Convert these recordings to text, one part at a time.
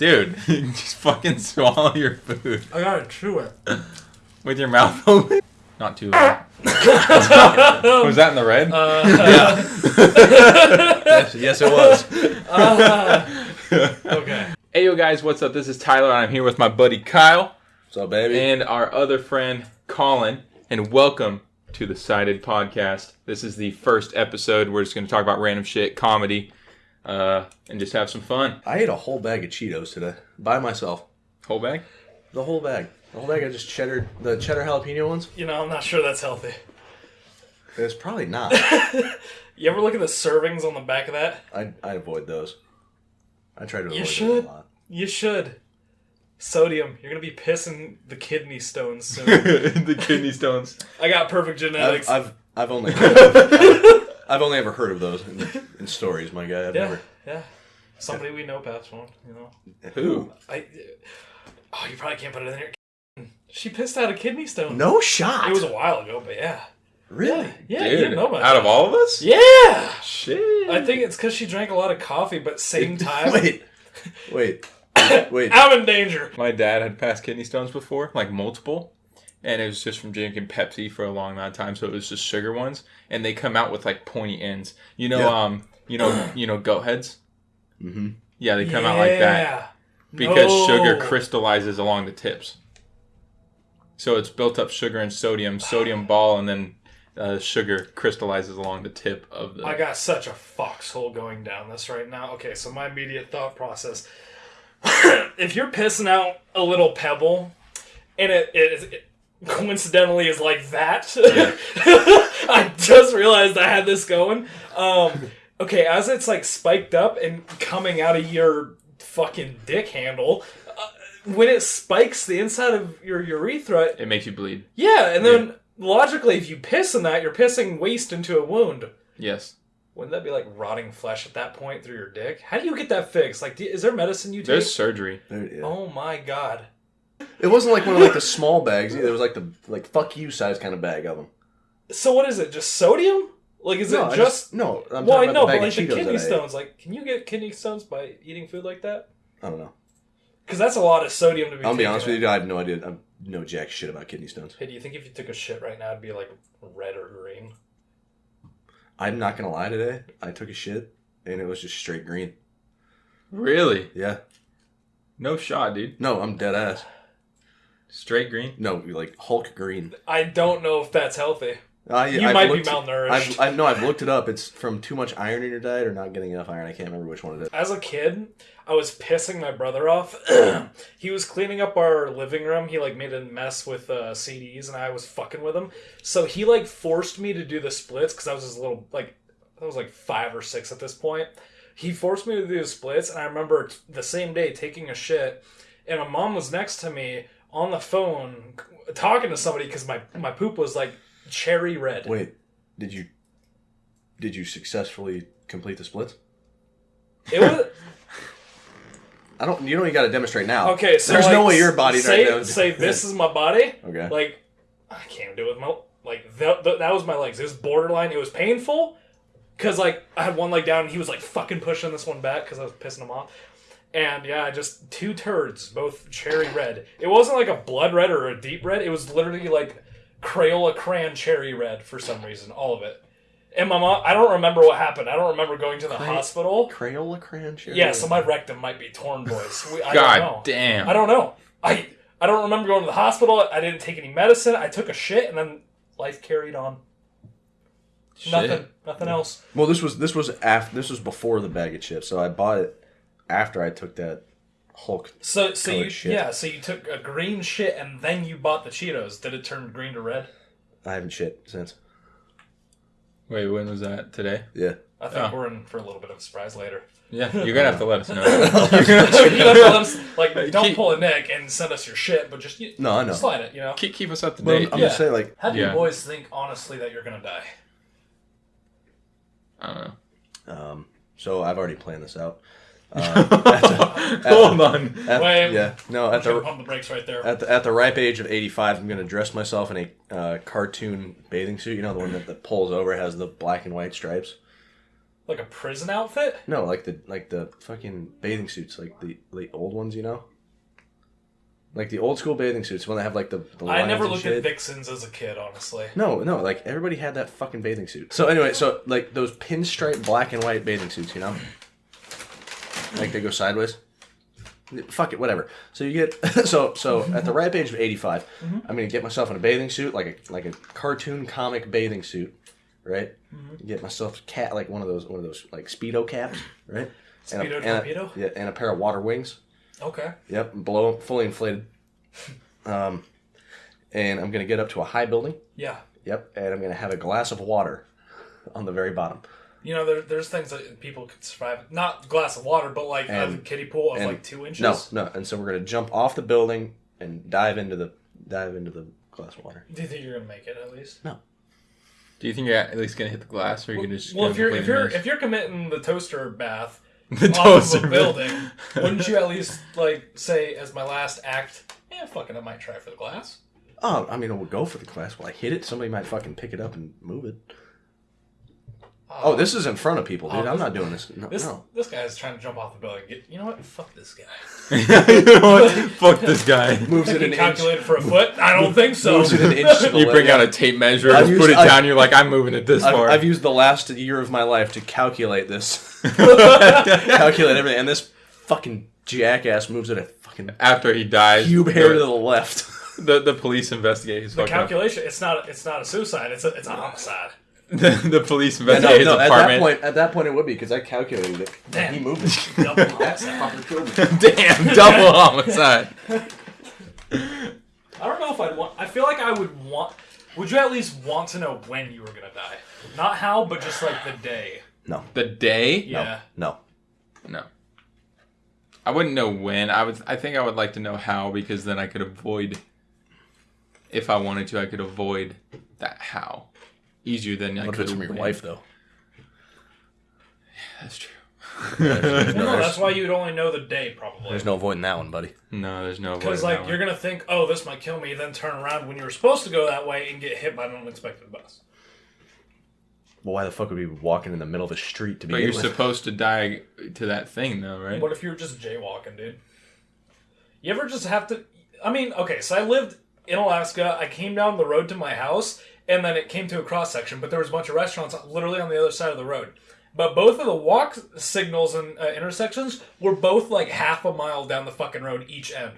Dude, just fucking swallow your food I gotta chew it. with your mouth open. Not too loud. Was that in the red? Uh, yes, yes, it was. okay. hey, yo, guys, what's up? This is Tyler, and I'm here with my buddy Kyle What's up, baby? and our other friend Colin. And welcome to the Sided Podcast. This is the first episode. We're just going to talk about random shit, comedy, uh, and just have some fun. I ate a whole bag of Cheetos today by myself. Whole bag? The whole bag. The whole bag of just cheddar, the cheddar jalapeno ones. You know, I'm not sure that's healthy. It's probably not. You ever look at the servings on the back of that? I I avoid those. I try to avoid You those should. a lot. You should. Sodium. You're gonna be pissing the kidney stones soon. the kidney stones. I got perfect genetics. I've, I've I've only I've only ever heard of those in, in stories, my guy. I've yeah, never. yeah. Somebody we know passed one. You know. Who? I. Uh, oh, you probably can't put it in there. She pissed out a kidney stone. No shot. It was a while ago, but yeah. really. Yeah, you Dude, didn't know about out that. of all of us? Yeah. Shit. I think it's because she drank a lot of coffee, but same time, Wait, wait, wait. I'm in danger. My dad had passed kidney stones before, like multiple, and it was just from drinking Pepsi for a long amount of time. So it was just sugar ones, and they come out with like pointy ends. You know, Yeah. um, you know, you know, goat heads. Mm-hmm. Yeah, they come out like that because No. sugar crystallizes along the tips. So it's built up sugar and sodium, sodium ball, and then uh, sugar crystallizes along the tip of the. I got such a foxhole going down this right now. Okay, so my immediate thought process: if you're pissing out a little pebble, and it, it, it coincidentally is like that, I just realized I had this going. Um, okay, as it's like spiked up and coming out of your fucking dick handle. uh, When it spikes the inside of your urethra, it makes you bleed. yeah, and then logically, if you piss in that, you're pissing waste into a wound. Yes. Wouldn't that be like rotting flesh at that point through your dick? How do you get that fixed? Like, do, is there medicine you take? There's surgery. There- yeah. Oh my god! It wasn't like one of like the small bags either. It was like the like fuck you size kind of bag of them. So what is it? Just sodium? Like, is no, it I just? no? I'm well, I know, but like of the kidney that I ate. stones. Like, can you get kidney stones by eating food like that? I don't know. Because that's a lot of sodium to be. I'll be taken honest with you, I have no idea. I know jack shit about kidney stones. Hey, do you think if you took a shit right now, it'd be like red or green? I'm not gonna lie. Today, I took a shit and it was just straight green. Really? Yeah. No shot, dude. No, I'm dead ass. Straight green. No, like Hulk green. I don't know if that's healthy. I, You I've might looked- be malnourished. I've, I know I've looked it up. It's from too much iron in your diet or not getting enough iron. I can't remember which one it is. As a kid, I was pissing my brother off. he was cleaning up our living room. He like made a mess with uh, CDs, and I was fucking with him. So he like forced me to do the splits because I was just a little like I was like five or six at this point. He forced me to do the splits, and I remember t- the same day taking a shit, and my mom was next to me on the phone talking to somebody because my my poop was like cherry red. Wait, did you did you successfully complete the splits? It was I don't. You don't even got to demonstrate now. okay. So there's no way your body say, right now. Say this is my body. Okay. Like, I can't do it with my like that. That was my legs. It was borderline. It was painful because like I had one leg down, and he was like fucking pushing this one back because I was pissing him off. And yeah, just two turds, both cherry red. It wasn't like a blood red or a deep red. It was literally like Crayola crayon cherry red for some reason, all of it. And my mom, I don't remember what happened. I don't remember going to the Cray- hospital. Crayola crayon cherry. Yeah, so my rectum might be torn, boys. We, I God don't know. damn. I don't know. I I don't remember going to the hospital. I didn't take any medicine. I took a shit, and then life carried on. Shit. Nothing. Nothing else. Well, this was this was after this was before the bag of chips, so I bought it after I took that Hulk. So so you shit. yeah. So you took a green shit, and then you bought the Cheetos. Did it turn green to red? I haven't shit since. Wait, when was that? Today? Yeah. I think Oh. we're in for a little bit of a surprise later. Yeah, you're gonna have to let us know. you have to let us, like, don't Keep- pull a Nick and send us your shit, but just you, No, I know. slide it. You know. keep, keep us up to But I'm, date. I'm Yeah. just saying, like, How do Yeah. you boys think honestly that you're gonna die? I don't know. um, so I've already planned this out. Uh, Hold on. at, Wait. yeah, no, at the pump the brakes right there. at the at the ripe age of 85, I'm gonna dress myself in a uh, cartoon bathing suit. You know, the one that, that pulls over has the black and white stripes. Like a prison outfit? No, like the like the fucking bathing suits, like the the old ones, you know. Like the old school bathing suits when they have like the. the I never looked shit. at Vixens as a kid, honestly. No, no, like everybody had that fucking bathing suit. So anyway, so like those pinstripe black and white bathing suits, you know, like they go sideways. Fuck it, whatever. So you get so so at the ripe age of 85, I'm gonna get myself in a bathing suit, like a like a cartoon comic bathing suit, right? Get myself a cat like one of those one of those like speedo caps, right? and, Speedo a, and, a, torpedo? yeah, and a pair of water wings. Okay. Yep, blow fully inflated. Um, and I'm gonna get up to a high building. Yeah. Yep, and I'm gonna have a glass of water on the very bottom. You know, there, there's things that people could survive. Not glass of water, but like a kiddie pool of and- like two inches. No, no, and so we're gonna jump off the building and dive into the dive into the glass of water. Do you think you're gonna make it at least? No. Do you think you're at least gonna hit the glass, or you're gonna just? Well, if you're if you're if you're committing the toaster bath the off toaster of a building, wouldn't you at least like say as my last act? Yeah, fucking, I might try for the glass. Oh, I mean, we'll go for the glass. Will I hit it? Somebody might fucking pick it up and move it. Oh. oh, this is in front of people, dude. Oh, I'm not doing this. No, This no. this guy's trying to jump off the building. Get, you know what? Fuck this guy. you know what? Fuck this guy. moves it He an inch. calculated for a foot. I don't think so. Moves it an inch You bring out a tape measure, I've put it I've- down. You're like, I'm moving it this I've, far. I've used the last year of my life to calculate this, calculate everything, and this fucking jackass moves it a fucking After he dies, cube hair to the left. the the police investigate his the fucking. calculation. It's not. It's not a suicide. It's a. It's a homicide. the, the police no, investigate his no, at that point, at that point, it would be because I calculated it. Damn. He moved it. Double homicide. fucking killed. Damn, double homicide. I don't know if I'd want. I feel like I would want. Would you at least want to know when you were gonna die? Not how, but just like the day. No, The day? Yeah. no. No. I wouldn't know when. I would. I think I would like to know how because then I could avoid. If I wanted to, I could avoid that how easier than I What if could it's from your when. wife though? Yeah, that's true. Well, no, there's- that's why you'd only know the day, probably. There's no avoiding that one, buddy. No, there's no. Because like that you're one. gonna think, oh, this might kill me, then turn around when you were supposed to go that way and get hit by an unexpected bus. Well, why the fuck would we be walking in the middle of the street to be? But you're supposed to die to that thing, though, right? What if you were just jaywalking, dude? You ever just have to? I mean, okay, so I lived in Alaska. I came down the road to my house, and then it came to a cross section, but there was a bunch of restaurants literally on the other side of the road. But both of the walk signals and uh, intersections were both like half a mile down the fucking road each end.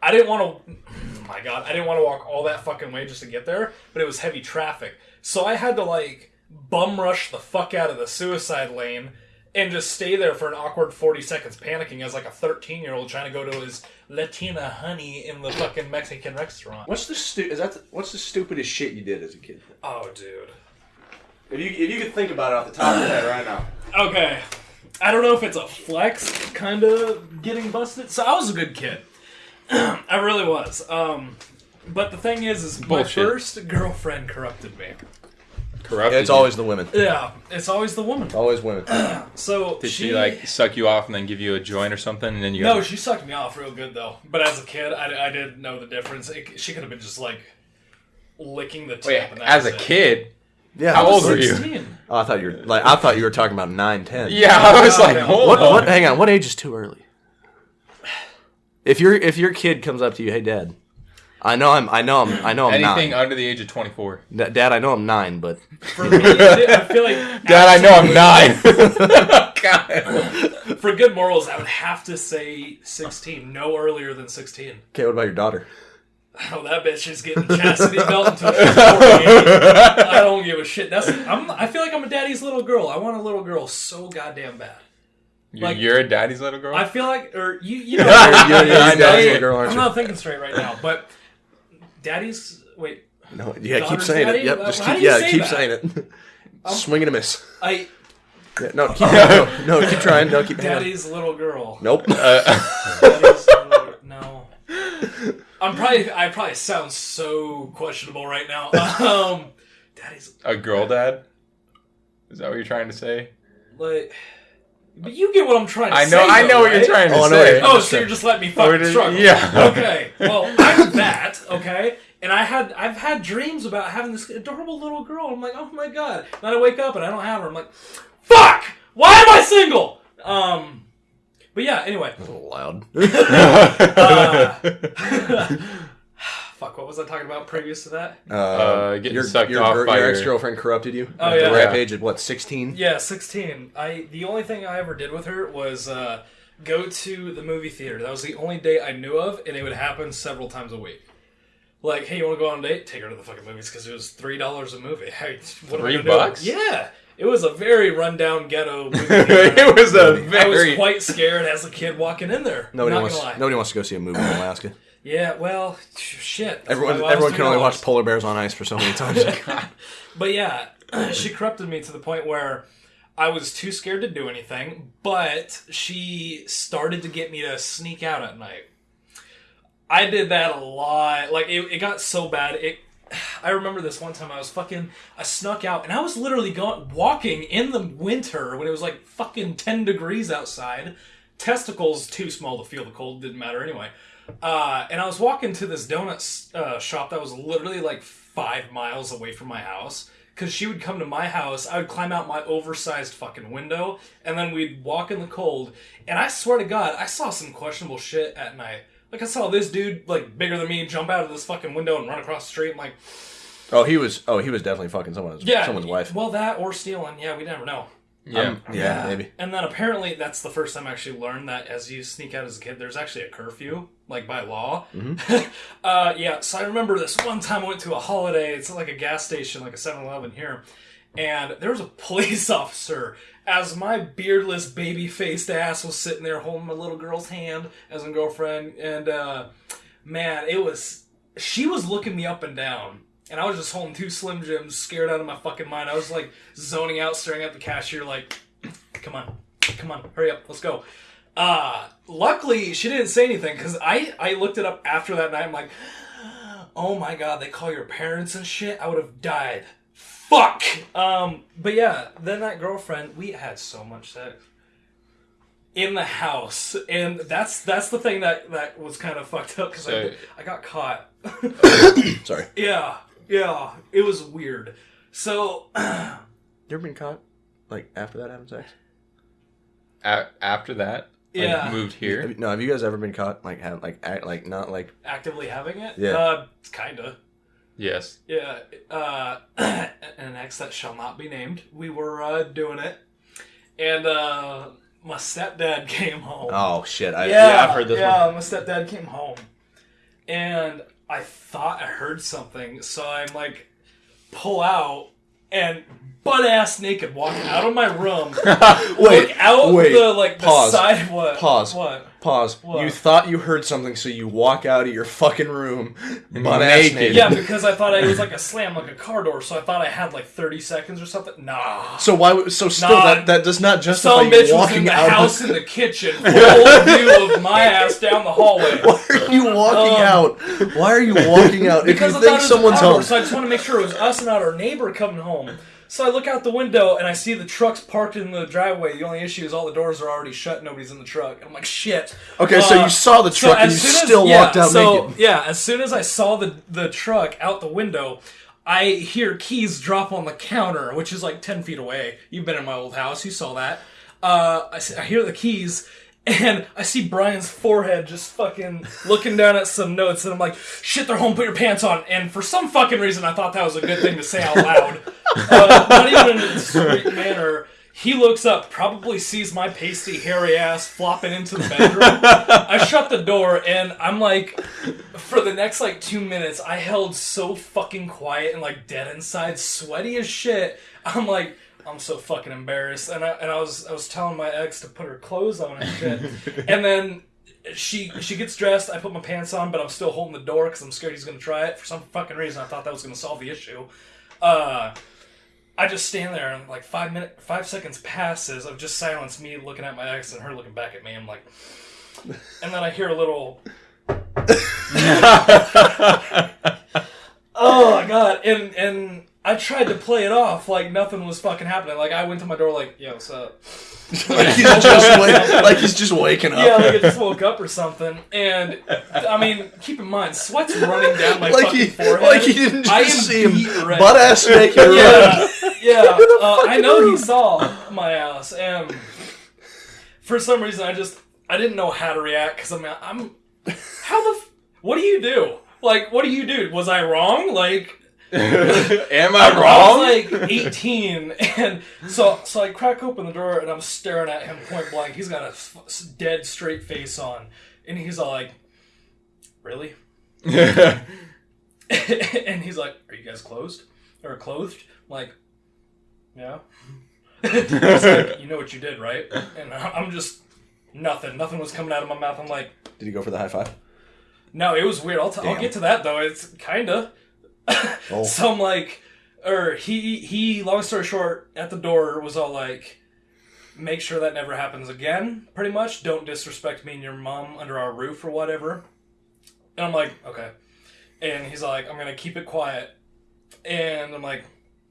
I didn't want to. Oh my god, I didn't want to walk all that fucking way just to get there, but it was heavy traffic, so I had to like bum rush the fuck out of the suicide lane and just stay there for an awkward 40 seconds panicking as like a 13 year old trying to go to his Latina honey in the fucking Mexican restaurant. What's the stu- is that the, what's the stupidest shit you did as a kid? Oh, dude. If you if you could think about it off the top of your head right now. Okay. I don't know if it's a flex kind of getting busted. So I was a good kid. I really was. Um, but the thing is, is my first girlfriend corrupted me. Corrupted. It's you. always the women. Yeah, it's always the woman. Always women. So Did she, like suck you off and then give you a joint or something, and then you? No, got- she sucked me off real good though. But as a kid, I, I did know the difference. It, she could have been just like licking the tip. Wait, and that as was a it. kid. Yeah. How I was old were you? 16. Oh, I thought you were like I thought you were talking about nine, ten. Yeah, I was no, like, hold What? on. What? Hang on. What age is too early? If your if your kid comes up to you, hey, Dad, I know I'm I know I'm I know I'm Anything nine. under the age of 24. Da- Dad, I know I'm nine, but For me, I feel like Dad, I know I'm nine. God. for good morals, I would have to say 16, no earlier than 16. okay. What about your daughter? Oh, that bitch is getting chastity belt until she's 48. I don't give a shit. That's I'm, I feel like I'm a daddy's little girl. I want a little girl so goddamn bad. You- Like- You're a daddy's little girl? I feel like, or you, you know, You're, you're nine, daddy's little girl, aren't I'm you? not thinking straight right now, but daddy's wait. No, yeah, keep saying daddy? it. Yep, just keep yeah, say keep that? saying it. Swing and a miss. I Yeah, no, keep no, no, keep trying. No, keep daddy's little girl. Nope. Uh, Daddy's little, no. I'm probably I probably sound so questionable right now. Um, daddy's a girl dad? Is that what you're trying to say? like, but you get what I'm trying to say. I say. know, I though, know what you're trying to Oh, I know what say. you're- Oh, so you're just letting me Or fucking did- struggle? yeah. Okay. Well, I'm that. Okay. And I had I've had dreams about having this adorable little girl. I'm like, oh my god. Then I wake up and I don't have her. I'm like, fuck, why am I single? Um, but yeah, anyway, A little loud. fuck, what was I talking about previous to that? Uh, getting your, sucked your, off gir- by your your- ex-girlfriend corrupted you. Oh, yeah. the rap Yeah. age at what, 16? Yeah, sixteen. I the only thing I ever did with her was uh, go to the movie theater. That was the only date I knew of, and it would happen several times a week. Like, hey, you want to go on a date? Take her to the fucking movies because it was three dollars a movie. Hey, what Three gonna do? bucks? Yeah, it was a very rundown ghetto movie. theater. it was a I was very. quite scared as a kid walking in there. Nobody Not wants. gonna lie. Nobody wants to go see a movie in Alaska. Yeah, well, shit. Everyone, why I was everyone can only $3. watch polar bears on ice for so many times. But yeah, she corrupted me to the point where I was too scared to do anything, but she started to get me to sneak out at night. I did that a lot. Like it, it got so bad. It I remember this one time I was fucking I snuck out and I was literally going walking in the winter when it was like fucking 10 degrees outside. Testicles too small to feel the cold, didn't matter anyway. Uh, and I was walking to this donut uh, shop that was literally like five miles away from my house. Cause she would come to my house, I would climb out my oversized fucking window, and then we'd walk in the cold. And I swear to God, I saw some questionable shit at night. Like I saw this dude, like bigger than me, jump out of this fucking window and run across the street. I'm like, oh, he was. Oh, he was definitely fucking someone's. yeah, someone's wife. Well, that or stealing. Yeah, we never know. yeah. Um, yeah, maybe. And then apparently that's the first time I actually learned that as you sneak out as a kid, there's actually a curfew, like by law. uh, yeah, so I remember this one time I went to a holiday. It's like a gas station, like a 7 Eleven here. And there was a police officer as my beardless, baby faced ass was sitting there holding my little girl's hand as a girlfriend. And uh, man, it was. She was looking me up and down. And I was just holding two Slim Jims, scared out of my fucking mind. I was like zoning out, staring at the cashier, like, come on, come on, hurry up, let's go. Uh, luckily, she didn't say anything because I, I looked it up after that night. I'm like, oh my god, they call your parents and shit. I would have died. Fuck. Um, but yeah, then that girlfriend, we had so much sex in the house, and that's that's the thing that that was kind of fucked up because So- I, I got caught. Sorry. yeah, yeah, it was weird. So You ever been caught? Like after that having sex? A- after that, like, Yeah. moved Have here. you- no. Have you guys ever been caught? Like have like act like not like actively having it, Yeah. uh, kinda. Yes. Yeah, uh, an ex that shall not be named. We were uh, doing it, and uh, my stepdad came home. oh shit. I, yeah, yeah, I've heard this yeah, one. my stepdad came home, and I thought I heard something, so I'm like, pull out and butt ass naked walking out of my room. Wait, look out wait, the like the pause, side. What? pause. What? Pause. What? You thought you heard something, so you walk out of your fucking room, butt ass Naked. naked. Yeah, because I thought it was like a slam, like a car door. So I thought I had like 30 seconds or something. Nah. So why? So still, Nah, that that does not justify Some you bitch was in the out. house Of, in the kitchen, full view of my ass down the hallway. why are you walking Um, out? Why are you walking out? If Because you I thought think it was someone's a car door, home, so I just want to make sure it was us and not our neighbor coming home. So I look out the window and I see the trucks parked in the driveway. The only issue is all the doors are already shut. Nobody's in the truck. And I'm like, shit. okay, so Uh, you saw the So truck and you soon as- still yeah, walked out so, naked. Yeah, as soon as I saw the the truck out the window, I hear keys drop on the counter, which is like ten feet away. You've been in my old house, you saw that. Uh, I, I hear the keys. And I see Brian's forehead just fucking looking down at some notes, and I'm like, "Shit, they're home. Put your pants on." And for some fucking reason, I thought that was a good thing to say out loud, but not even in a discreet manner. He looks up, probably sees my pasty, hairy ass flopping into the bedroom. I shut the door, and I'm like, for the next like two minutes, I held so fucking quiet and like dead inside, sweaty as shit. I'm like, I'm so fucking embarrassed, and I and I was I was telling my ex to put her clothes on and shit, and then she she gets dressed. I put my pants on, but I'm still holding the door because I'm scared he's gonna try it for some fucking reason. I thought that was gonna solve the issue. Uh, I just stand there and like five minute five seconds passes of just silence, me looking at my ex and her looking back at me. I'm like, and then I hear a little. oh my god! And and I tried to play it off like nothing was fucking happening. Like I went to my door like, "Yo, what's up?" like he's just wake, like he's just waking up. Yeah, like I just woke up or something. And I mean, keep in mind, sweat's running down my like fucking he, forehead. like he didn't just am see him butt ass naked. Yeah, yeah. Uh, I know he saw. my ass, and for some reason, I just I didn't know how to react because I'm I'm how the f- what do you do? Like, what do you do? Was I wrong? Like, Am I wrong? I was like 18, and so so I crack open the door and I'm staring at him point blank. He's got a f- dead straight face on, and he's all like, "Really?" and he's like, "Are you guys closed or clothed?" I'm like, "Yeah." he's like, "You know what you did, right?" And I- I'm just nothing. Nothing was coming out of my mouth. I'm like, Did he go for the high five? "No, it was weird." I'll, t- I'll get to that though. It's kinda. Oh. So I'm like, or he he. Long story short, at the door was all like, make sure that never happens again. Pretty much, don't disrespect me and your mom under our roof or whatever. And I'm like, okay. And he's like, I'm gonna keep it quiet. And I'm like,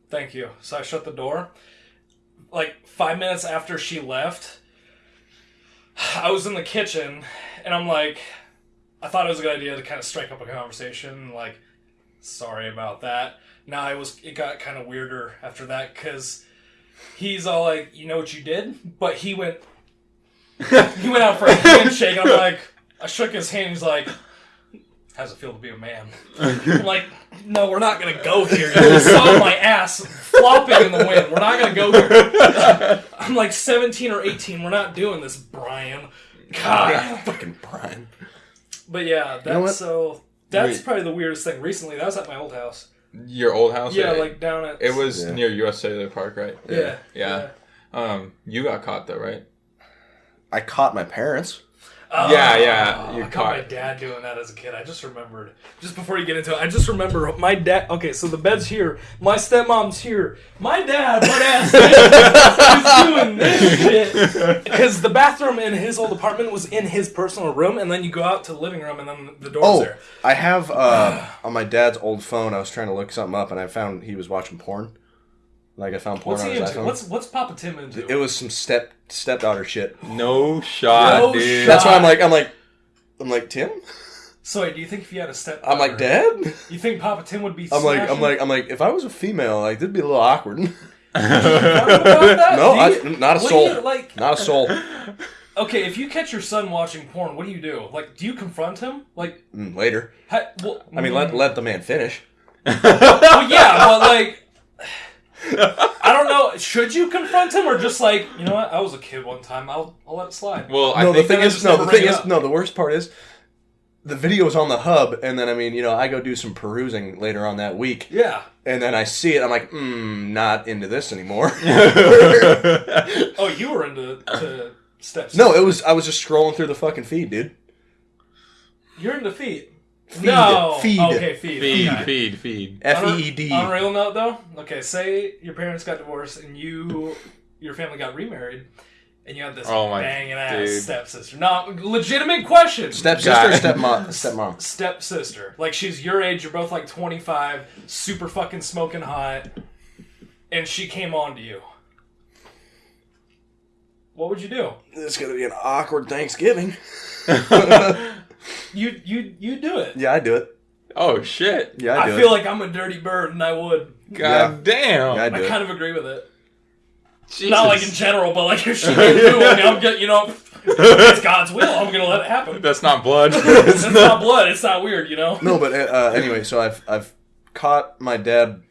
thank you. So I shut the door. Like five minutes after she left, I was in the kitchen, and I'm like, I thought it was a good idea to kind of strike up a conversation, like sorry about that. Now I was it got kind of weirder after that because he's all like, you know what you did, but he went he went out for a handshake. And I'm like, I shook his hand. He's like, how's it feel to be a man? I'm like, no, we're not gonna go here. You saw my ass flopping in the wind. We're not gonna go here. I'm like 17 or 18. We're not doing this, Brian. God. Fucking Brian. But yeah, that's know so. That's Wait. probably the weirdest thing. Recently, that was at my old house. Your old house? Yeah, It- like down at. it was Yeah. near US Cellular Park, right? Yeah. Yeah. Um, you got caught though, right? I caught my parents. Oh, Yeah, yeah, you I caught my dad doing that as a kid. I just remembered. Just before you get into it, I just remember my dad. Okay, so the bed's here. My stepmom's here. My dad, butt ass, is doing this shit because the bathroom in his old apartment was in his personal room, and then you go out to the living room, and then the door's Oh, there. I have uh, on my dad's old phone. I was trying to look something up, and I found he was watching porn. Like I found porn What's on he his into? iPhone. What's what's Papa Tim into? It was some step stepdaughter shit. No shot, No dude. shot. That's why I'm like I'm like I'm like Tim. so wait, do you think if you had a step? I'm like Dad. You think Papa Tim would be? I'm like I'm smashing? like I'm like if I was a female, like that'd be a little awkward. About that? no, Do I, you- not a what do soul. you, like Not a soul. Okay, if you catch your son watching porn, what do you do? Like, do you confront him? Like, Mm, Later. ha, well, I mean, let let the man finish. well, yeah, but like, I don't know. Should you confront him or just like, you know what? I was a kid one time. I'll I'll let it slide. Well, I no, the think thing is, no, the thing is, no. The worst part is, the video is on the hub, and then I mean, you know, I go do some perusing later on that week, Yeah. and then I see it. I'm like, mm, not into this anymore. Oh, you were into to steps. no, it was. I was just scrolling through the fucking feed, dude. you're into feet. Feed, no. feed. Okay, feed. feed, okay. feed, feed. F On a- E E D. On a real note, though, okay, say your parents got divorced and you, your family got remarried, and you have this Oh my banging ass dude. stepsister. No, legitimate question. Stepsister, stepmom, stepmom. stepsister. Like she's your age, you're both like 25, super fucking smoking hot, and she came on to you. What would you do? It's gonna be an awkward Thanksgiving. You you you do it. Yeah, I do it. Oh shit! Yeah, I I feel it. like I'm a dirty bird, and I would. God damn! Yeah, I I do it. kind of agree with it. Jesus. Not like in general, but like if she came to me, I'm get you know, it's God's will. I'm gonna let it happen. That's not blood. It's not blood. It's not weird, you know. No, but uh, anyway, so I've I've caught my dad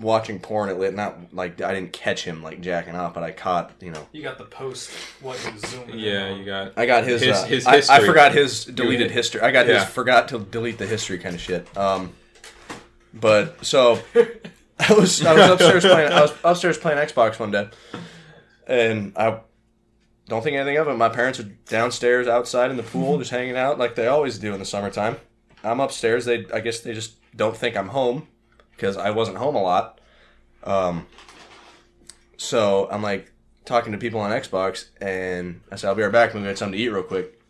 watching porn at late. Not like I didn't catch him like jacking off, but I caught you know. You got the post. What he was zooming. yeah, on. you got. I got his. His- uh, his I, I forgot his deleted history. I got Yeah. his forgot to delete the history kind of shit. Um, but so I was I was upstairs playing I was upstairs playing Xbox one day, and I don't think anything of it. My parents are downstairs outside in the pool just hanging out like they always do in the summertime. I'm upstairs. They I guess they just don't think I'm home because I wasn't home a lot. Um, so I'm like talking to people on Xbox, and I said, "I'll be right back. I'm gonna get something to eat real quick."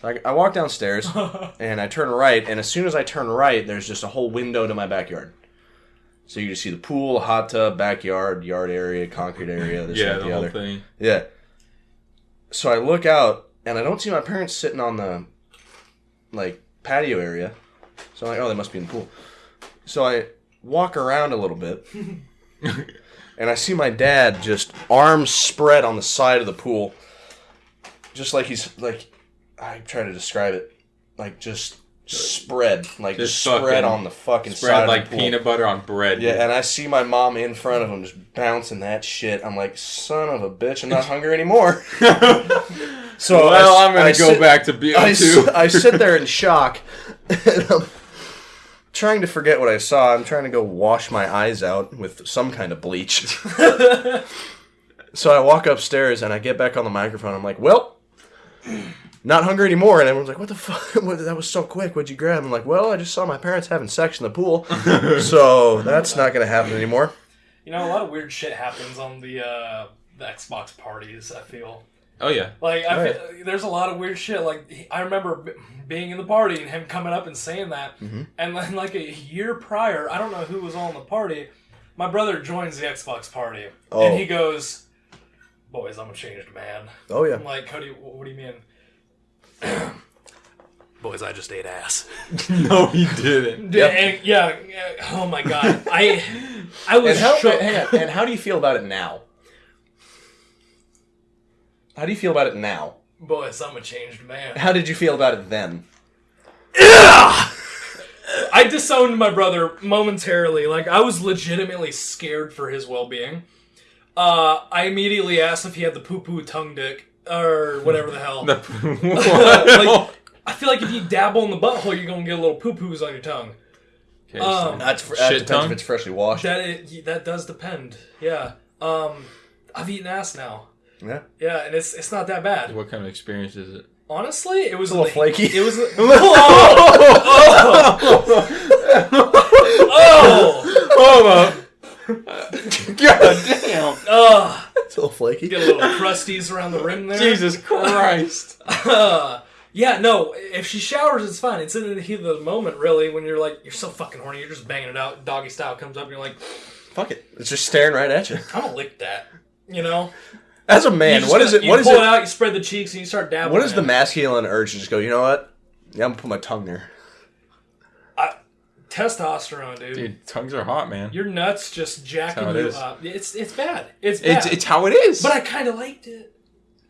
So I, I walk downstairs, and I turn right, and as soon as I turn right, there's just a whole window to my backyard. So you just see the pool, hot tub, backyard, yard area, concrete area, this Yeah, the, whole other. thing. Yeah. So I look out, and I don't see my parents sitting on the like patio area. So I'm like, oh, they must be in the pool. So I walk around a little bit, and I see my dad just arms spread on the side of the pool, just like he's like I try to describe it, like just spread, like Just spread on the fucking Spread side like of the pool. peanut butter on bread. Yeah, and I see my mom in front of him just bouncing that shit. I'm like, son of a bitch, I'm not hungry anymore. so well, I- I'm gonna I go sit- back to BO2. I, I sit there in shock. and I'm trying to forget what I saw. I'm trying to go wash my eyes out with some kind of bleach. so I walk upstairs and I get back on the microphone. I'm like, well, not hungry anymore. And everyone's like, what the fuck? What, that was so quick. What'd you grab? I'm like, well, I just saw my parents having sex in the pool. so that's not going to happen anymore. You know, a lot of weird shit happens on the uh, the Xbox parties. I feel oh yeah. like I Right. feel, there's a lot of weird shit. Like he- I remember b- being in the party and him coming up and saying that, Mm-hmm. and then like a year prior, I don't know who was on the party. My brother joins the Xbox party, Oh. and he goes, "Boys, I'm a changed man." Oh, yeah. I'm like, Cody, what do you mean? Boys, I just ate ass. no, he didn't. Yep. And, yeah, yeah, Oh my god, I I was And how, shook. hang on, and how do you feel about it now? How do you feel about it now? Boys, I'm a changed man. How did you feel about it then? I disowned my brother momentarily. Like I was legitimately scared for his well-being. Uh, I immediately asked if he had the poo-poo tongue dick or whatever the hell. The, like, I feel like if you dabble in the butthole, you're gonna get a little poo-poos on your tongue. Okay, Um, That's fr- Shit that depends tongue? if it's freshly washed. That it, that does depend. Yeah. Um, I've eaten ass now. Yeah. Yeah, and it's it's not that bad. what kind of experience is it? Honestly, it was a little the- flaky. It was. oh, Oh, God damn! oh, It's a little flaky. get a little crusties around the rim there. Jesus Christ! Uh, yeah, no. If she showers, it's fine. It's in the heat of the moment, really. When you're like, you're so fucking horny, you're just banging it out. Doggy style comes up, and you're like, Fuck it. It's just staring right at you. I'm gonna lick that. You know. As a man, just what gotta- it? You What is pull it it? out. You spread the cheeks, and you start dabbling. What is the masculine urge to just go? You know what? Yeah, I'm gonna put my tongue there. testosterone, dude. Dude, tongues are hot, man. Your nuts just jacking how it you is. up. It's it's bad. It's bad. It's it's how it is. but I kind of liked it.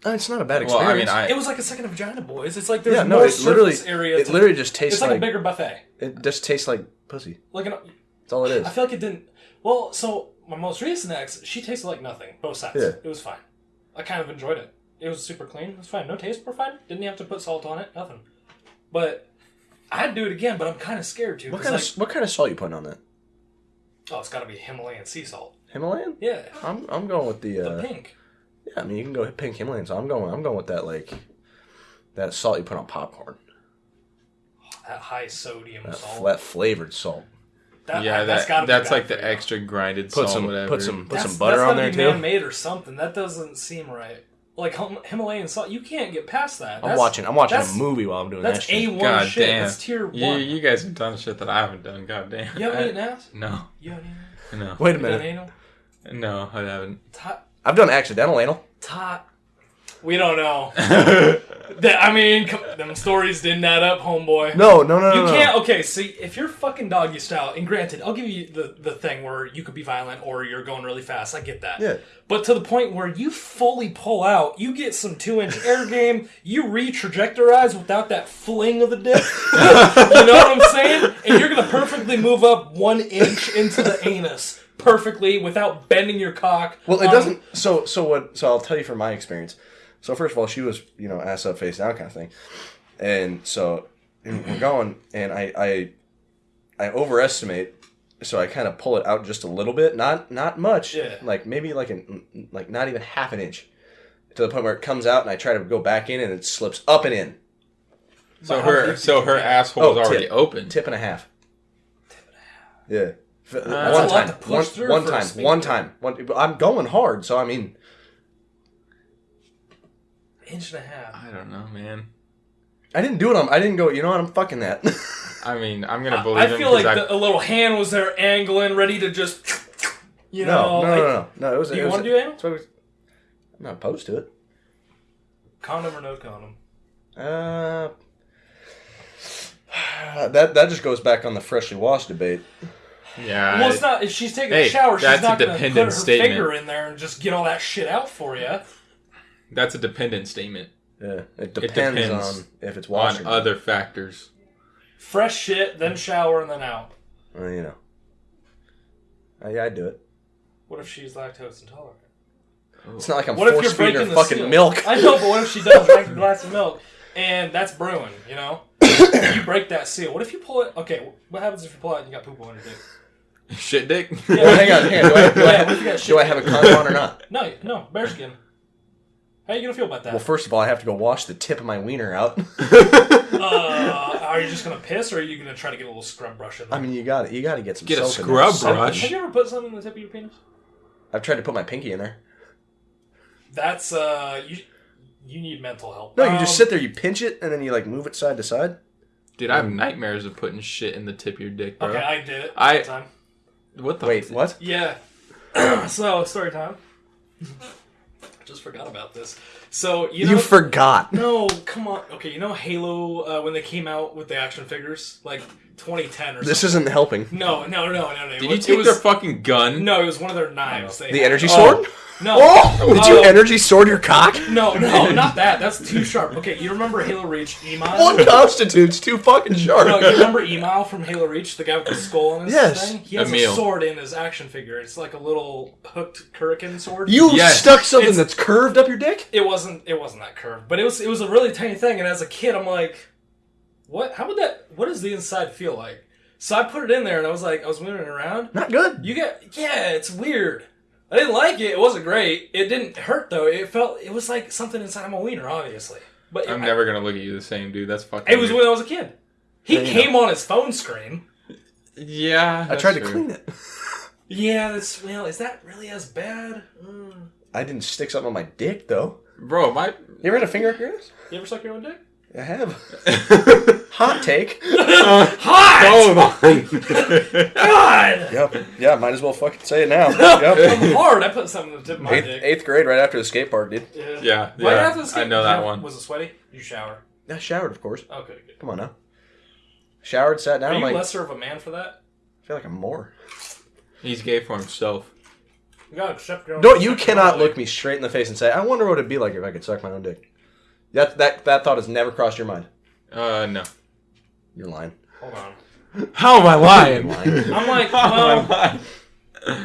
Uh, It's not a bad well, experience. I mean, I It was like a second vagina, boys. It's like there's yeah, no, more it literally, surface area. it to- literally just tastes it's like, like, a bigger buffet. it just tastes like pussy. Like an, That's all it is. I feel like it didn't. Well, so my most recent ex, she tasted like nothing. Both sides. Yeah. It was fine. I kind of enjoyed it. It was super clean. It was fine. No taste were fine. Didn't have to put salt on it. Nothing. But I'd do it again. But I'm kind of scared to. What 'cause, kind like, of what kind of salt you putting on that? Oh, it's got to be Himalayan sea salt. Himalayan? Yeah. I'm I'm going with the. The Uh, pink. yeah, I mean you can go pink Himalayan. So I'm going I'm going with that like that salt you put on popcorn. That high sodium That, salt. flat flavored salt. That, yeah, that's that gotta be that's bad like the extra grinded Put salt, some whatever. put some put That's, some butter that's on gotta there be too. Man-made or something. That doesn't seem right. Like Himalayan salt, you can't get past that. I'm watching I'm watching a movie while I'm doing That's that shit. A one God shit. damn. That's tier one. You, you guys have done shit that I haven't done. God damn. You haven't I- eaten ass? No, You haven't eaten no, Wait a You done minute. anal? no, I haven't. Tot. I've done accidental anal. Tot. We don't know. that, I mean, come, them stories didn't add up, homeboy. No, no, no, You no. no. can't. Okay, see, if you're fucking doggy style, and granted, I'll give you the, the thing where you could be violent or you're going really fast. I get that. Yeah. But to the point where you fully pull out, you get some two inch air game, you re-trajectorize without that fling of the dick. you know what I'm saying? And you're gonna perfectly move up one inch into the anus perfectly without bending your cock. Well, it on- doesn't. So, so what? So I'll tell you from my experience. So first of all, she was you know ass up, face down kind of thing, and so we're going, and I I I overestimate, so I kind of pull it out just a little bit, not not much, Yeah. like maybe like an like not even half an inch, to the point where it comes out, and I try to go back in, and it slips up and in, So But her so her you get? asshole Oh, is already tip. open. tip and a half. Yeah. F- That's one a lot time, to one, through one for time, one time, one. I'm going hard, so I mean, inch and a half. I don't know, man. I didn't do it on. I didn't go. You know what? I'm fucking that. I mean, I'm gonna believe I him feel like I- the, a little hand was there angling, ready to just, you know, no, no, like, no, no, no. It was. Do it you was- want to do anal? it was- I'm not opposed to it. Condom or no condom? Uh, that that just goes back on the freshly washed debate. Yeah. Well, it's not. If she's taking Hey, a shower, she's not going to put her statement. finger in there and just get all that shit out for you. That's a dependent statement Yeah, it depends, depends on if it's washed on other factors. Fresh shit, then shower, and then out. Well, you know. Uh, yeah, I'd do it. What if she's lactose intolerant? It's not like I'm What if force you're feeding her breaking the fucking seal? milk. I know, but what if she does drink a glass of milk and that's brewing? You know, you break that seal. What if you pull it? Okay, what happens if you pull it and you got poop on your dick? Shit dick. Well, hang on, hang on. Do I, do I Yeah, have, what if you got shit? do I have a condom on or not? No, no, bearskin. How are you gonna feel about that? Well, first of all, I have to go wash the tip of my wiener out. uh, are you just gonna piss, or are you gonna try to get a little scrub brush in there? I mean, you got to You got to get some Get a soap in there. scrub Something. brush? have you ever put something in the tip of your penis? I've tried to put my pinky in there. That's uh, you. You need mental help. No, you just Um, sit there, you pinch it, and then you like move it side to side. Dude, I have nightmares of putting shit in the tip of your dick, bro. Okay, I did it. I- one time. What the Wait, what? Yeah. so story time. I just forgot about this. So you know. You forgot. no, come on. Okay, you know Halo uh, when they came out with the action figures, like 2010 or something. This isn't helping. No, no, no, no, no. It Did you was- take was, their fucking gun? No, it was one of their knives. They The had. energy Oh. sword? No. Oh! Did you Oh. energy sword your cock? No, no, not that. That's too sharp. Okay, you remember Halo Reach Emile? One constitutes too fucking sharp. No, you remember Emile from Halo Reach, the guy with the skull on his Yes. thing? He has Emile. a sword in his action figure. It's like a little hooked Kurikan sword. You Yes. stuck something It's- that's curved up your dick? it wasn't it wasn't that curved, but it was it was a really tiny thing. And as a kid, I'm like, what? How would that? What does the inside feel like? So I put it in there, and I was like, I was moving it around. Not good. You get yeah, it's weird. I didn't like it. It wasn't great. It didn't hurt though. It felt it was like something inside of my wiener, obviously. But I'm I- never gonna look at you the same, dude. That's fucking. It was weird. when I was a kid. He Yeah, you came on his phone screen. Yeah. I tried to clean it. Yeah, that's well. Is that really as bad? Mm. I didn't stick something on my dick, though. Bro, my. You ever had a finger up your ass? You ever suck your own dick? I have. Hot take. Hot. oh my. God. Yep. Yeah, might as well fucking say it now. Yep. I'm hard. I put something in the tip of my Eighth, dick. eighth grade, right after the skate park, dude. Yeah. Yeah, Right yeah, after the skate- I know that one. Was it sweaty? You shower. I showered, of course. Okay, good. Come on now. Showered, sat down. Are I'm you like, lesser of a man for that? I feel like I'm more. He's gay for himself. You gotta accept your own. No, you cannot own look me straight in the face and say, "I wonder what it'd be like if I could suck my own dick." That that that thought has never crossed your mind. Uh, no. You're lying. Hold on. How am I lying? Lying. I'm like, How am I well,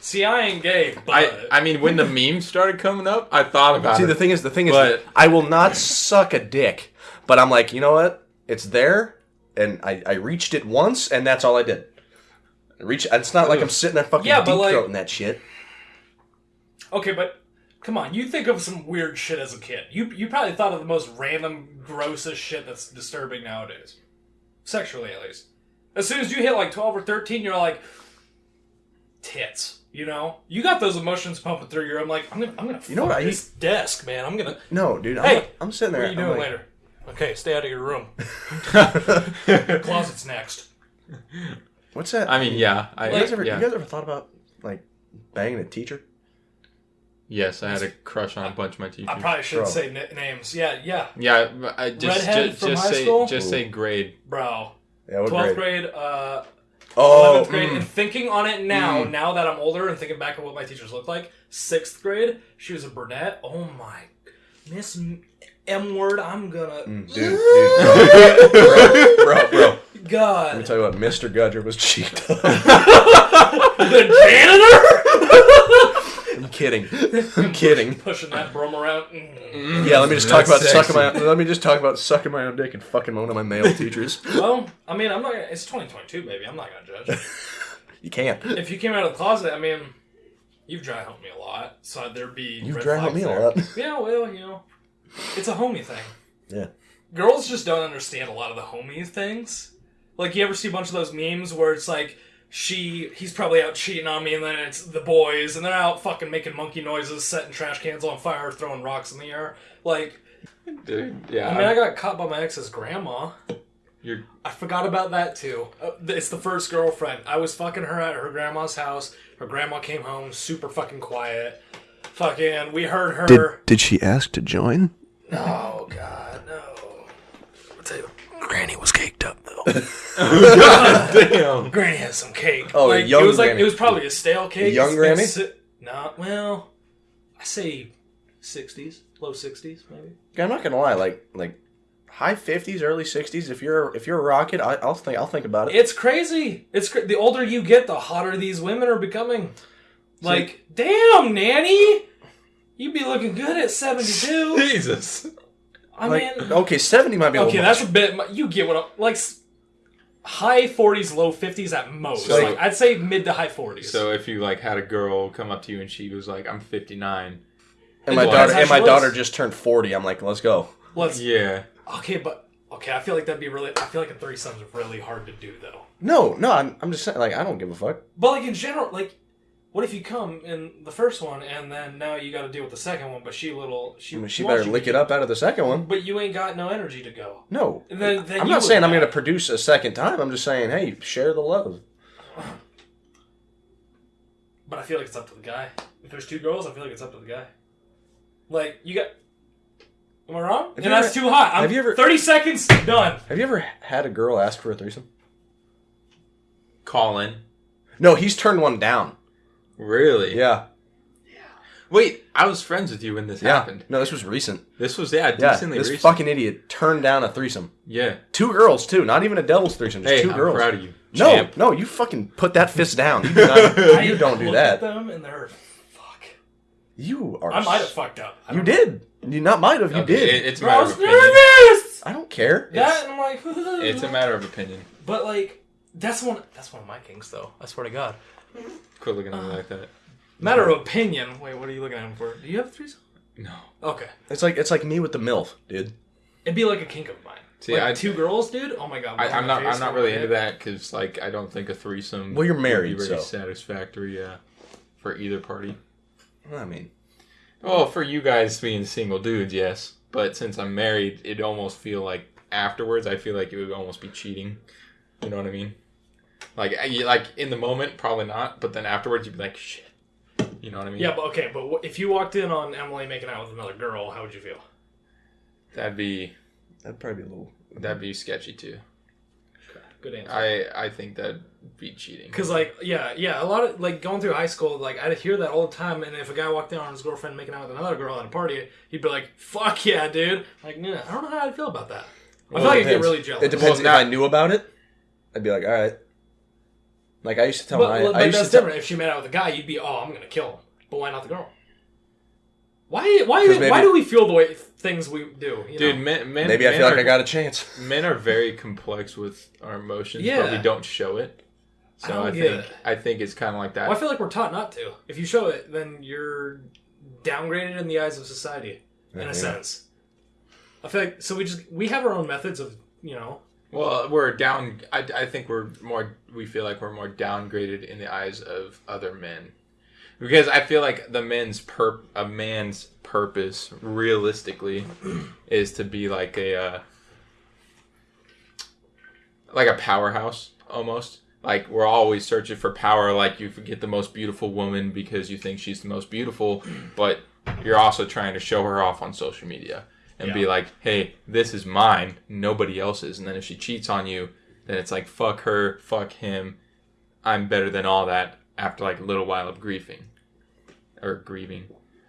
see, I ain't gay, but I, I mean, when the memes started coming up, I thought about it. See, it. the thing is, the thing is, But- I will not suck a dick, but I'm like, you know what? It's there, and I, I reached it once, and that's all I did. I reach. It's not like I'm sitting there fucking Yeah, but deep like- throating that shit. okay, but come on, you think of some weird shit as a kid. You you probably thought of the most random, grossest shit that's disturbing nowadays, sexually at least. As soon as you hit like twelve or thirteen, you're like, tits. You know, you got those emotions pumping through you. I'm like, I'm gonna, I'm gonna. You know fuck what I this desk, man. I'm gonna. No, dude. I'm, Hey, I'm sitting there. What are you I'm doing like, later? Okay, stay out of your room. Closet's next. What's that? I mean, yeah. I, you guys ever, yeah. you guys ever thought about like banging a teacher? Yes, I had a crush on a bunch of my teachers. I probably shouldn't Bro. say n- names. Yeah, yeah, yeah, I just Redhead just, from just high say school? just say grade. bro. Yeah, what Twelfth grade? grade, uh, Oh, eleventh grade, mm. and thinking on it now, Mm. now that I'm older and thinking back on what my teachers looked like, sixth grade, she was a brunette. Oh my, Miss M- M word, I'm gonna Mm, dude, dude, bro, bro, bro. Let me God, tell you what, Mr. Gudger was cheeked up. the janitor I'm kidding. I'm kidding. pushing that broom around. Mm. Yeah, let me just talk about That's sucking my. Let me just talk about sucking my own dick and fucking one of my male teachers. Well, I mean, I'm not. Gonna, it's 2022, baby. I'm not gonna judge. You can't. if you came out of the closet, I mean, you've dry humped me a lot, so there'd be. You've red dry humped flags me a lot. Yeah, well, you know, it's a homie thing. Yeah. Girls just don't understand a lot of the homie things. Like, you ever see a bunch of those memes where it's like, she, he's probably out cheating on me, and then it's the boys, and they're out fucking making monkey noises, setting trash cans on fire, throwing rocks in the air. Like, Dude, yeah. I mean, I got caught by my ex's grandma. you're I forgot about that too. Uh, It's the first girlfriend. I was fucking her at her grandma's house. Her grandma came home, super fucking quiet. Fucking, we heard her. did she ask to join? Oh god, no. I'll tell you, Granny was caked up though. God Damn. Granny has some cake. Oh, like, young it was like Granny. it was probably a stale cake. Young It's Granny? been si- Nah, well, I say sixties, low sixties, maybe. I'm not gonna lie, like like high fifties, early sixties. If you're if you're a rocket, I, I'll think I'll think about it. It's crazy. It's cra- the older you get, the hotter these women are becoming. Like, damn, nanny, you'd be looking good at seventy-two. Jesus. I Like, mean, okay, seventy might be. okay, a that's little a bit. You get what? I'm, like, high forties, low fifties at most. So- like, I'd say mid to high forties. So if you like had a girl come up to you and she was like, "I'm 59," much. And my Well, daughter and my she looks. daughter just turned forty. I'm like, let's go. let's. yeah, Okay, but okay, I feel like that'd be really. I feel like a threesome's really hard to do though. No, no, I'm, I'm just saying, like, I don't give a fuck. But like in general, like, what if you come in the first one and then now you got to deal with the second one, but she little she I mean, she wants better you lick to- it up out of the second one. But you ain't got no energy to go. No, Then- then I'm you not would saying I'm die. going to produce a second time. I'm just saying, hey, share the love. But I feel like it's up to the guy. If there's two girls, I feel like it's up to the guy. Like you got. Am I wrong? Have and you that's ever- too hot. I'm have you ever- thirty seconds done. Have you ever had a girl ask for a threesome? Colin. No, he's turned one down. Really? Yeah, Yeah. Wait, I was friends with you when this yeah. happened. No, this was recent. This was yeah, Yeah, decently this recent. fucking idiot turned down a threesome. yeah. Two girls too, not even a devil's threesome. Just Hey, 2 I'm girls. proud of you. No, champ. no, you fucking put that fist down. You, do not, you don't do looked At that. them and they're fuck. You are. I might have fucked up. You don't know. did. You not might have. You Okay, did. it- it's a Bro, I was of opinion. nervous. I don't care. That and I'm like. It's a matter of opinion. But like, that's one. That's one of my kings, though. I swear to God. Quit looking at me like that. Matter of opinion. Wait, what are you looking at him for? Do you have a threesome? No. Okay, It's like it's like me with the milf, dude. it'd be like a kink of mine. See, like I- two girls, dude. Oh my God. I, I'm not. I'm not really into that because, like, I don't think a threesome. Well, you're would married, be very so- satisfactory. Yeah, for either party. I mean, Well, for you guys being single dudes, yes. But since I'm married, it almost feel like afterwards. I feel like it would almost be cheating. You know what I mean? Like, eh, you- like in the moment, probably not. But then afterwards, you'd be like, shit. You know what I mean? Yeah, but okay, but wh- if you walked in on Emily making out with another girl, how would you feel? That'd be that'd probably be a little. Mm-hmm. that'd be sketchy too. Good answer. I I think that'd be cheating. Cause like yeah yeah a lot of like going through high school like I'd hear that all the time and if a guy walked in on his girlfriend making out with another girl at a party he'd be like fuck yeah dude like yeah I don't know how I'd feel about that I feel like I'd get depends. really jealous It depends Well, if now- I knew about it. I'd be like, all right. Like I used to tell but, my. but I used that's to tell, different if she made out with a guy you'd be oh I'm gonna kill him but why not the girl why why 'Cause why maybe- do we feel the way things we do you Dude, know? men, men Maybe I men feel like are- I got a chance. men are very complex with our emotions, but we don't show it. So I I, think it. I think it's kind of like that. well, I feel like we're taught not to if you show it then you're downgraded in the eyes of society in Yeah. a sense I feel like so we just we have our own methods of you know well, we're down. I, I think we're more. We feel like we're more downgraded in the eyes of other men, because I feel like the men's per a man's purpose, realistically, is to be like a uh, like a powerhouse almost. Like we're always searching for power. Like you get the most beautiful woman because you think she's the most beautiful, but you're also trying to show her off on social media and be like, "Hey, this is mine, nobody else's." And then if she cheats on you, then it's like, "Fuck her, fuck him. I'm better than all that." After like a little while of grieving or grieving,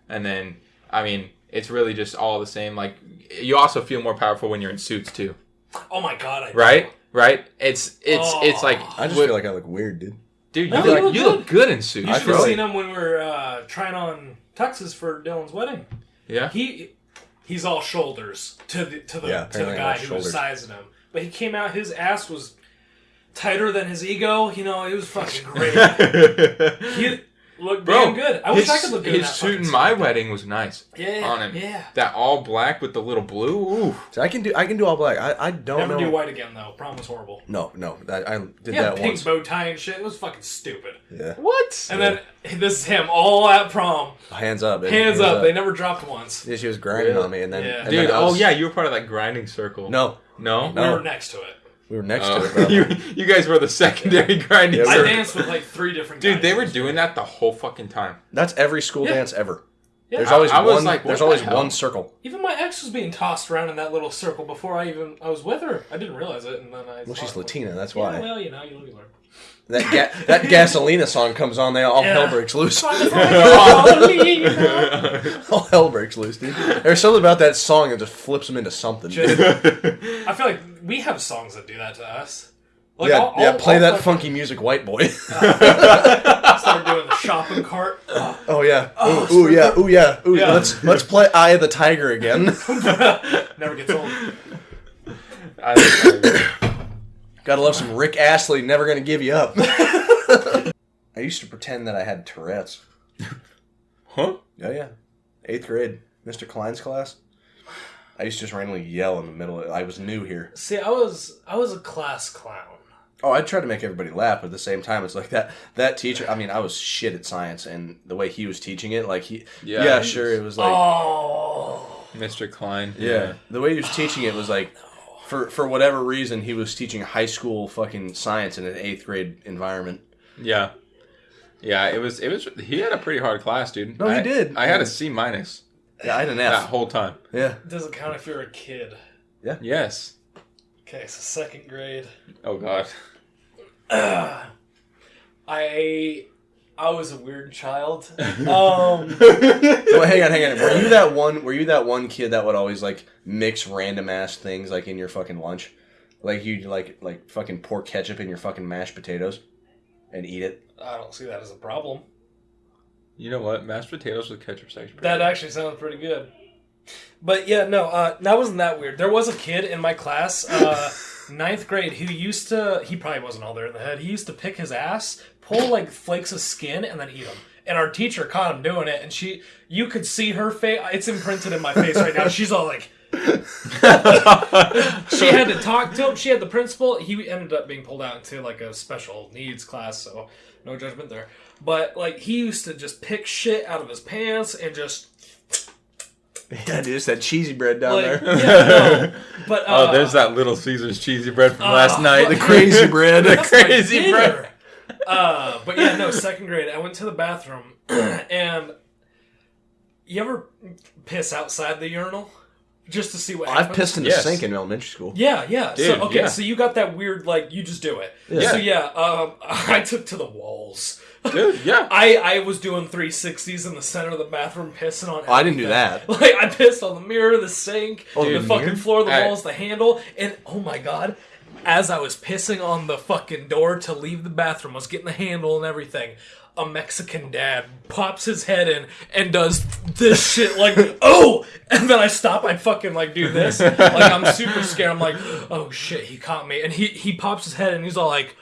and then I mean, it's really just all the same. Like you also feel more powerful when you're in suits too, oh my god I right? Right? It's it's it's like I just what- feel like I look weird, dude. dude, you, No, look, you look you good. look good in suits. You I should feel have like- seen him when we were uh, trying on tuxes for Dylan's wedding. Yeah. He he's all shoulders to the to the Yeah, to the guy who was sizing him. But he came out, his ass was tighter than his ego. You know, it was fucking great. he looked Bro, damn good. I wish I could look good in his that suit in my wedding was nice. Yeah, on him. yeah. That all black with the little blue. Ooh. So I can do I can do all black. I, I don't Never know. do white again though. Prom was horrible. No, no. I, I did He had that pink once. bow tie and shit. It was fucking stupid. Yeah. What? And then this is him all at prom. Hands up. baby. Hands up. They never dropped once. Yeah, she was grinding on me, and then Yeah. and Dude, then I oh yeah, you were part of that grinding circle. No, No? We were next to it. We were next Oh. to it. Bro. you, you guys were the secondary grinding Yeah, we I danced with like three different Dude, guys. they were doing that the whole fucking time. That's every school Yeah. dance ever. Yeah. There's always I was one. like, there's what always the hell? one circle. Even my ex was being tossed around in that little circle before I even I was with her. I didn't realize it, and then I. Well, she's. Latina. That's Yeah, why. well, you know, you live, you learn. That ga- that Gasolina song comes on, they all Yeah. hell breaks loose. All all hell breaks loose, dude. There's something about that song that just flips them into something. Just- dude. I feel like we have songs that do that to us. Like, yeah, I'll- yeah. I'll- Play I'll that fucking funky music, white boy. Start doing the shopping cart. Ugh. oh yeah. Oh, ooh, ooh yeah. Ooh yeah. Ooh Yeah. Let's let's play Eye of the Tiger again. Never gets old. I like Gotta love some Rick Astley. Never gonna give you up. I used to pretend that I had Tourette's. huh? Yeah, yeah, eighth grade, Mr. Klein's class. I used to just randomly yell in the middle. Of, I was new here. See, I was I was a class clown. Oh, I tried to make everybody laugh, but at the same time, it's like that. That teacher. I mean, I was shit at science, and the way he was teaching it, like he, Yeah, yeah, sure, it was like, oh, Mr. Klein. yeah, the way he was teaching it was like, for for whatever reason, he was teaching high school fucking science in an eighth grade environment. Yeah. Yeah, it was. It was. He had a pretty hard class, dude. No, he I- did. I had a C minus Yeah, I had an F that whole time. Yeah, it doesn't count if you're a kid. Yeah. Yes. Okay, so second grade. Oh God. I I was a weird child. Um, Well, hang on, hang on. Were you that one? Were you that one kid that would always like mix random ass things like in your fucking lunch? Like you like like fucking pour ketchup in your fucking mashed potatoes and eat it. I don't see that as a problem. You know what? Mashed potatoes with ketchup is actually pretty That good. actually sounds pretty good. But yeah, no, uh, that wasn't that weird. There was a kid in my class, uh, ninth grade, who used to. He probably wasn't all there in the head. He used to pick his ass, pull like flakes of skin, and then eat them. And our teacher caught him doing it, and she, you could see her face. It's imprinted in my face right now. She's all like. she had to talk to him. She had the principal. He ended up being pulled out into like a special needs class, so no judgment there. But like he used to just pick shit out of his pants and just Yeah, dude, it's that cheesy bread down like there. yeah, no. But uh, Oh, there's that Little Caesars cheesy bread from uh, last night. The crazy bread. the crazy bread. Uh, but yeah, no. Second grade, I went to the bathroom, and you ever piss outside the urinal just to see what happens? I've pissed in the Yes. sink in elementary school. Yeah, yeah. Dude, so okay, yeah. so you got that weird like you just do it. Yeah. So yeah, um, I took to the walls. Dude, yeah. I I was doing 360s in the center of the bathroom, pissing on. Oh, I didn't do that. Like I pissed on the mirror, the sink, Oh, the the fucking floor, the I- walls, the handle, and oh my god. As I was pissing on the fucking door to leave the bathroom, I was getting the handle and everything. A Mexican dad pops his head in and does this shit like, oh! And then I stop, I fucking like do this. Like I'm super scared. I'm like, oh shit, he caught me. And he, he pops his head and he's all like,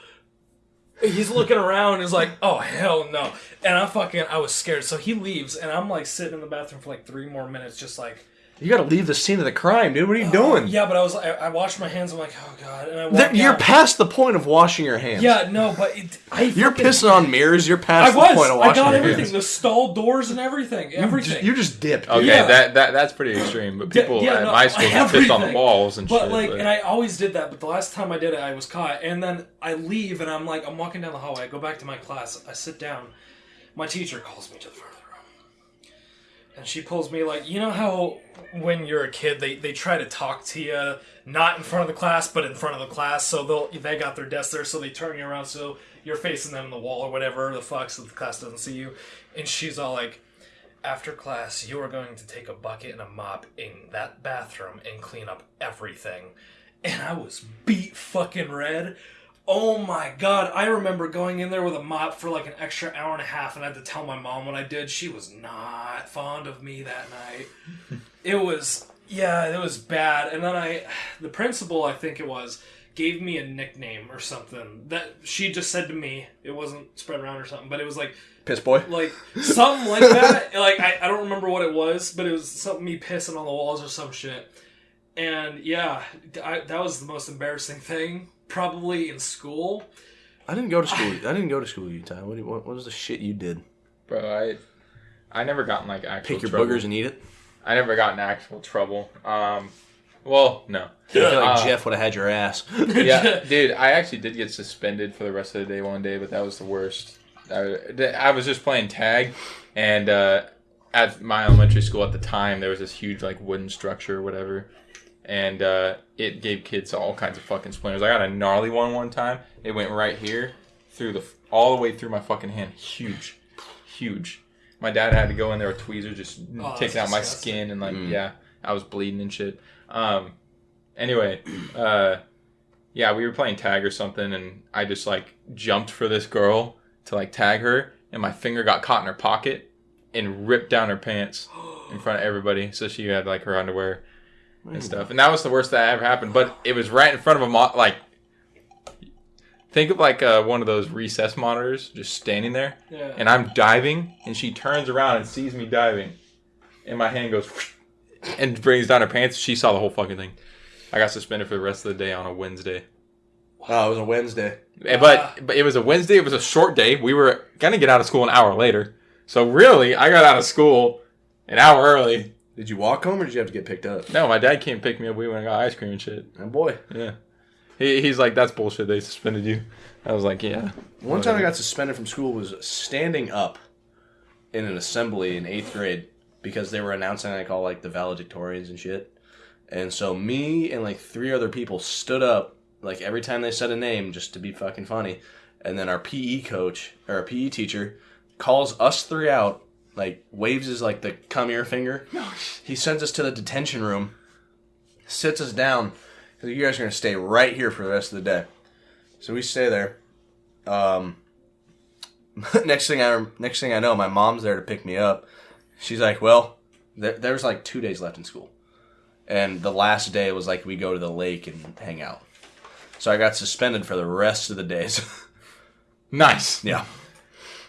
he's looking around and he's like, oh hell no. And I fucking I was scared. So he leaves and I'm like sitting in the bathroom for like three more minutes, just like You gotta leave the scene of the crime, dude. What are you uh, doing? Yeah, but I was I, I washed my hands, I'm like, oh god, and I There- walked you're out. past the point of washing your hands. Yeah, no, but it, I You're fucking- pissing on mirrors. You're I past was. the point of washing. I washing got everything. hands. The stall doors and everything. You Everything. just, you just dipped. Okay, Yeah. that, that that's pretty extreme. But Yeah, people yeah, at no, my school just pissed on the walls and But shit. like, but- and I always did that. But the last time I did it, I was caught. And then I leave, and I'm like, I'm walking down the hallway. I go back to my class. I sit down. My teacher calls me to the front of the room, and she pulls me like, you know how when you're a kid, they they try to talk to you not in front of the class, but in front of the class. So they'll they got their desk there, so they turn you around so you're facing them in the wall or whatever the fuck, so the class doesn't see you. And she's all like. After class, you are going to take a bucket and a mop in that bathroom and clean up everything. And I was beat fucking red. Oh my god, I remember going in there with a mop for like an extra hour and a half and I had to tell my mom what I did. She was not fond of me that night. it was, yeah, it was bad. And then I, the principal, I think it was, gave me a nickname or something that she just said to me. It wasn't spread around or something, but it was like, Piss boy. like something like that. like I, I don't remember what it was, but it was something me pissing on the walls or some shit. And yeah, I, that was the most embarrassing thing probably in school. I didn't go to school. I didn't go to school, Utah. What, you- what, what was the shit you did? bro, I I never got in like actual Pick your trouble. boogers and eat it. I never got in actual trouble. Um, well, no. I feel like Uh, Jeff would have had your ass. yeah, dude, I actually did get suspended for the rest of the day one day, but that was the worst. I, I was just playing tag, and uh, at my elementary school at the time there was this huge like wooden structure or whatever, and uh, it gave kids all kinds of fucking splinters. I got a gnarly one one time. It went right here through the all the way through my fucking hand. Huge, huge. My dad had to go in there with tweezers, just Oh, taking that's out my disgusting. skin and like Mm. yeah, I was bleeding and shit. Um, anyway, uh, yeah, we were playing tag or something, and I just like jumped for this girl to like tag her, and my finger got caught in her pocket and ripped down her pants in front of everybody. So she had like her underwear and stuff, and that was the worst that ever happened. But it was right in front of a mo- like. Think of like uh, one of those recess monitors just standing there, Yeah. and I'm diving, and she turns around and sees me diving, and my hand goes and brings down her pants. She saw the whole fucking thing. I got suspended for the rest of the day on a Wednesday. Oh, it was a Wednesday. Eh, But but it was a Wednesday. It was a short day. We were gonna get out of school an hour later. So really, I got out of school an hour early. Did you walk home or did you have to get picked up? No, my dad came pick me up. We went and got ice cream and shit. Oh boy. Yeah. He, he's like, that's bullshit. They suspended you. I was like, yeah. One time I got suspended from school was standing up in an assembly in eighth grade because they were announcing like all like the valedictorians and shit. And so me and like three other people stood up like every time they said a name just to be fucking funny. And then our PE coach or our PE teacher calls us three out, like waves his like the come here finger. He sends us to the detention room, sits us down. You guys are gonna stay right here for the rest of the day. So we stay there. Um, next thing I next thing I know, my mom's there to pick me up. She's like, "Well, there, there was like two days left in school, and the last day was like we go to the lake and hang out." So I got suspended for the rest of the days. Nice. yeah.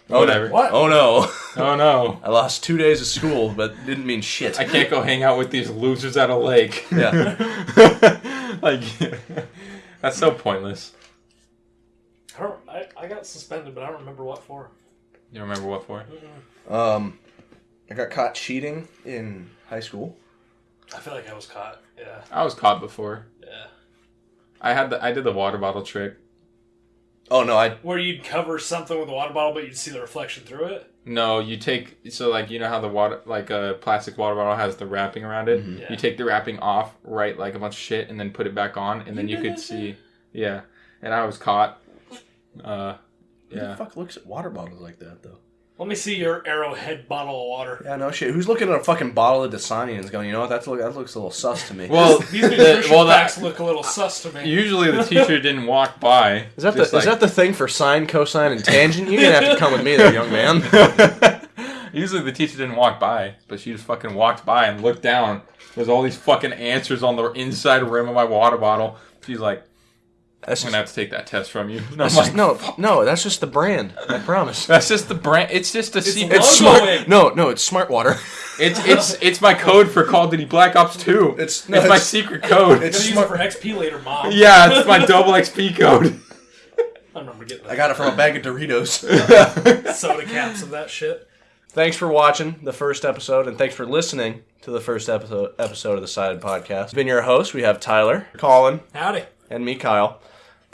Whatever. What? Oh no! Oh no. I lost two days of school, but didn't mean shit. I can't go hang out with these losers at a lake. Yeah. like, that's so pointless. I, don't, I, I got suspended, but I don't remember what for. You remember what for? Um, I got caught cheating in high school. I feel like I was caught. Yeah. I was caught before. Yeah. I had the I did the water bottle trick. Oh no, I Where you'd cover something with a water bottle, but you'd see the reflection through it. No, you take so like you know how the water like a plastic water bottle has the wrapping around it. Mhm. Yeah. You take the wrapping off, write like a bunch of shit, and then put it back on, and then you You could that see. Yeah, and I was caught. Uh, Who the fuck looks at water bottles like that though? Let me see your arrowhead bottle of water. Yeah, no shit. Who's looking at a fucking bottle of Dasani and is going, you know what? That's look, that looks a little sus to me. Well, These the- nutrition well, facts that, look a little sus to me. usually the teacher didn't walk by. is that the just is that the thing for sine, cosine, and tangent? You're gonna have to come with me there, young man. Usually the teacher didn't walk by, but she just fucking walked by and looked down. There's all these fucking answers on the inside rim of my water bottle. She's like, That's I'm just, gonna have to take that test from you. And I'm that's like, just no, no. That's just the brand. I promise. That's just the brand. It's just a secret. It's smart. No, no, it's smart water. It's it's it's my code for Call of Duty Black Ops 2. It's- It's, no, my secret code. It's gonna use smart- it for XP later, mom. yeah, it's my double XP code. I remember getting I got it from a bag of Doritos. soda caps of that shit. thanks for watching the first episode, and thanks for listening to the first episode episode of the Sided Podcast. Been your host. We have Tyler, Colin, Howdy. and me, Kyle.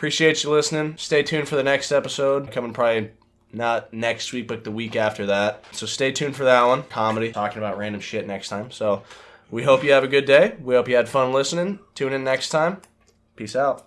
Appreciate you listening. Stay tuned for the next episode coming probably not next week, but the week after that. So stay tuned for that one. Comedy, talking about random shit next time. So we hope you have a good day. We hope you had fun listening. Tune in next time. Peace out.